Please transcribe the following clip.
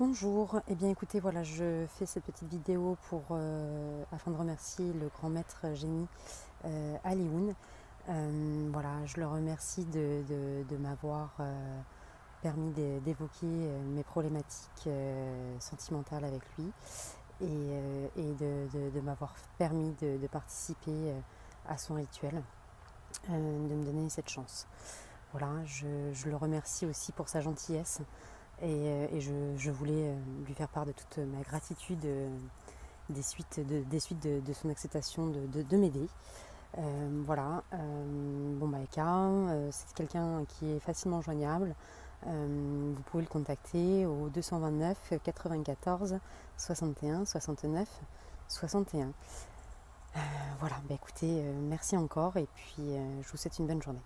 Bonjour, eh bien écoutez, voilà, je fais cette petite vidéo pour, euh, afin de remercier le grand maître génie euh, Alioun. Euh, voilà, je le remercie de, m'avoir permis d'évoquer mes problématiques sentimentales avec lui et, de, m'avoir permis de, participer à son rituel, de me donner cette chance. Voilà, je le remercie aussi pour sa gentillesse. Et, euh, je, voulais euh, lui faire part de toute ma gratitude euh, des suites de, des suites de, son acceptation de, m'aider. voilà, bon bah c'est quelqu'un qui est facilement joignable. vous pouvez le contacter au 229 94 61 69 61. voilà, bah écoutez, merci encore et puis je vous souhaite une bonne journée.